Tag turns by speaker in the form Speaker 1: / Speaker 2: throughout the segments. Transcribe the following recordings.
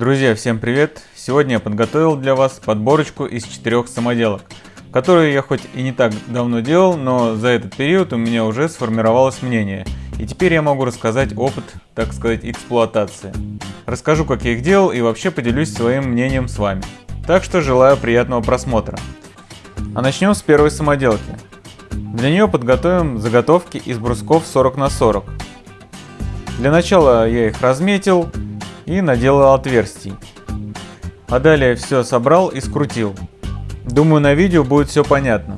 Speaker 1: Друзья, всем привет! Сегодня я подготовил для вас подборочку из четырех самоделок, которые я хоть и не так давно делал, но за этот период у меня уже сформировалось мнение, и теперь я могу рассказать опыт, так сказать, эксплуатации. Расскажу, как я их делал и вообще поделюсь своим мнением с вами. Так что желаю приятного просмотра. А начнем с первой самоделки. Для нее подготовим заготовки из брусков 40 на 40. Для начала я их разметил и наделал отверстий. А далее все собрал и скрутил. Думаю на видео будет все понятно.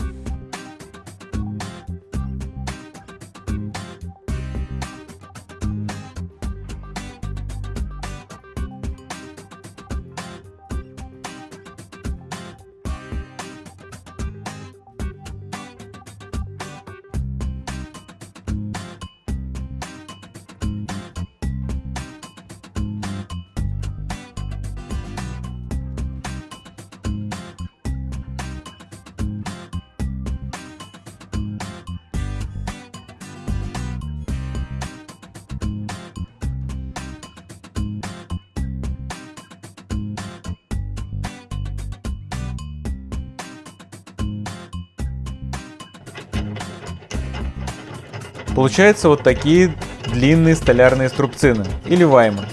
Speaker 1: Получаются вот такие длинные столярные струбцины, или ваймы.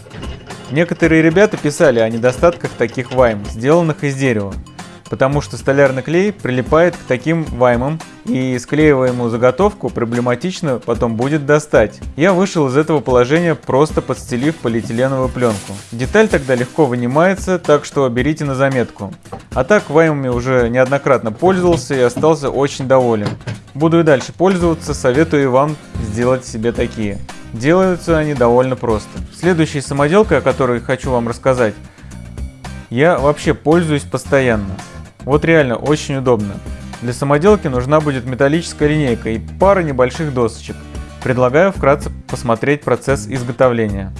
Speaker 1: Некоторые ребята писали о недостатках таких вайм, сделанных из дерева, потому что столярный клей прилипает к таким ваймам и склеиваемую заготовку проблематично потом будет достать. Я вышел из этого положения просто подстелив полиэтиленовую пленку. Деталь тогда легко вынимается, так что берите на заметку. А так ваймами уже неоднократно пользовался и остался очень доволен. Буду и дальше пользоваться, советую вам сделать себе такие. Делаются они довольно просто. Следующей самоделкой, о которой хочу вам рассказать, я вообще пользуюсь постоянно. Вот реально очень удобно. Для самоделки нужна будет металлическая линейка и пара небольших досочек. Предлагаю вкратце посмотреть процесс изготовления.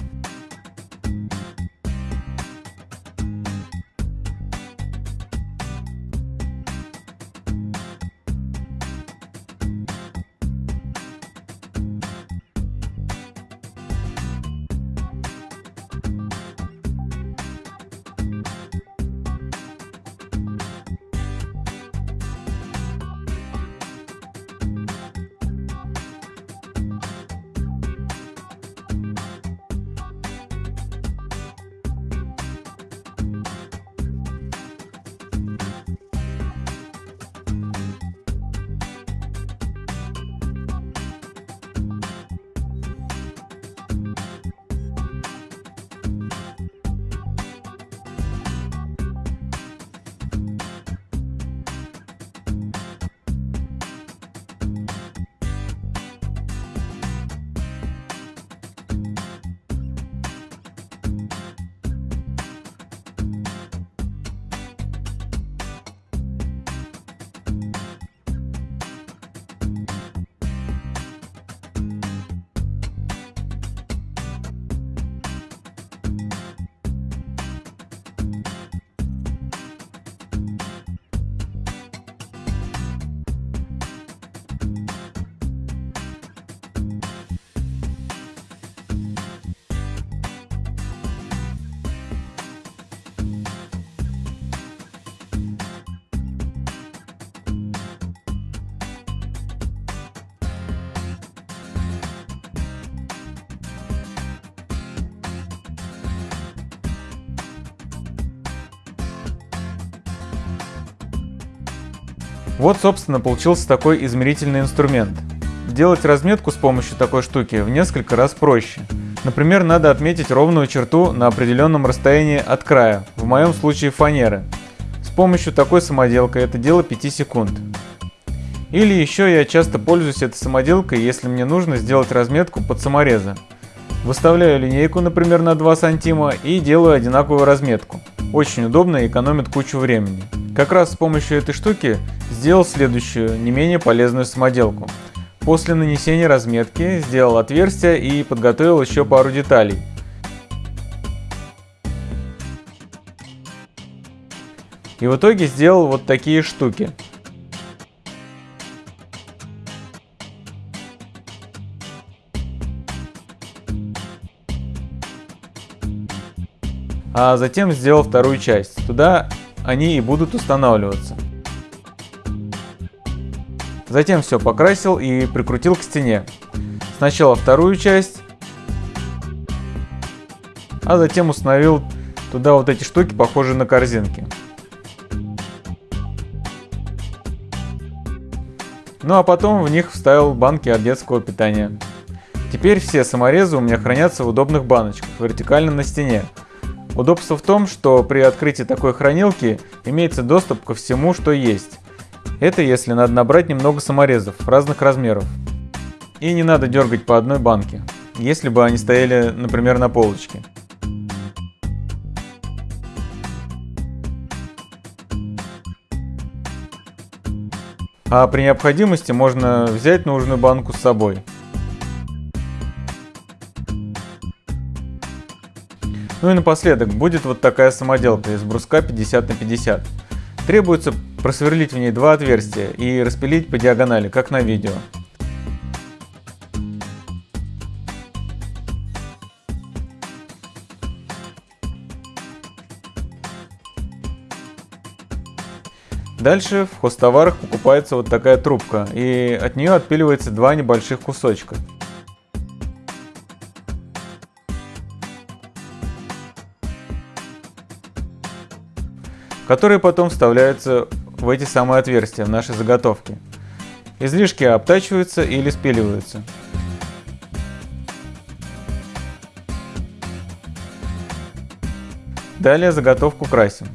Speaker 1: Вот, собственно, получился такой измерительный инструмент. Делать разметку с помощью такой штуки в несколько раз проще. Например, надо отметить ровную черту на определенном расстоянии от края, в моем случае фанеры. С помощью такой самоделкой это дело 5 секунд. Или еще я часто пользуюсь этой самоделкой, если мне нужно сделать разметку под саморезы. Выставляю линейку, например, на 2 сантима и делаю одинаковую разметку. Очень удобно и экономит кучу времени. Как раз с помощью этой штуки сделал следующую, не менее полезную самоделку. После нанесения разметки сделал отверстие и подготовил еще пару деталей. И в итоге сделал вот такие штуки. а затем сделал вторую часть. Туда они и будут устанавливаться. Затем все покрасил и прикрутил к стене. Сначала вторую часть, а затем установил туда вот эти штуки, похожие на корзинки. Ну а потом в них вставил банки от детского питания. Теперь все саморезы у меня хранятся в удобных баночках, вертикально на стене. Удобство в том, что при открытии такой хранилки имеется доступ ко всему, что есть. Это если надо набрать немного саморезов разных размеров. И не надо дергать по одной банке, если бы они стояли, например, на полочке. А при необходимости можно взять нужную банку с собой. Ну и напоследок будет вот такая самоделка из бруска 50 на 50. Требуется просверлить в ней два отверстия и распилить по диагонали, как на видео. Дальше в хостоварах покупается вот такая трубка, и от нее отпиливается два небольших кусочка. Которые потом вставляются в эти самые отверстия в нашей заготовке. Излишки обтачиваются или спиливаются. Далее заготовку красим.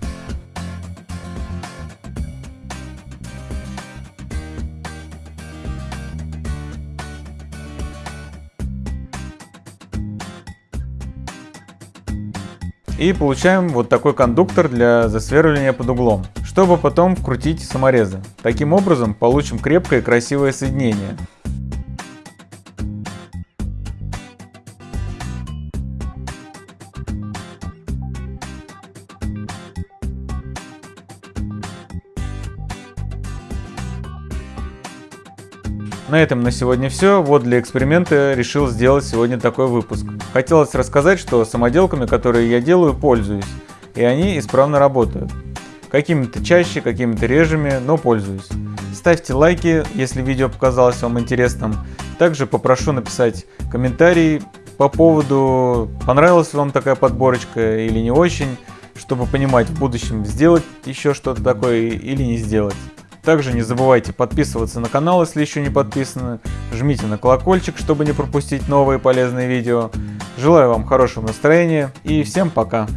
Speaker 1: И получаем вот такой кондуктор для засверливания под углом, чтобы потом вкрутить саморезы. Таким образом получим крепкое и красивое соединение. На этом на сегодня все. Вот для эксперимента решил сделать сегодня такой выпуск. Хотелось рассказать, что самоделками, которые я делаю, пользуюсь. И они исправно работают. Какими-то чаще, какими-то режими, но пользуюсь. Ставьте лайки, если видео показалось вам интересным. Также попрошу написать комментарий по поводу, понравилась вам такая подборочка или не очень, чтобы понимать в будущем, сделать еще что-то такое или не сделать. Также не забывайте подписываться на канал, если еще не подписаны. Жмите на колокольчик, чтобы не пропустить новые полезные видео. Желаю вам хорошего настроения и всем пока.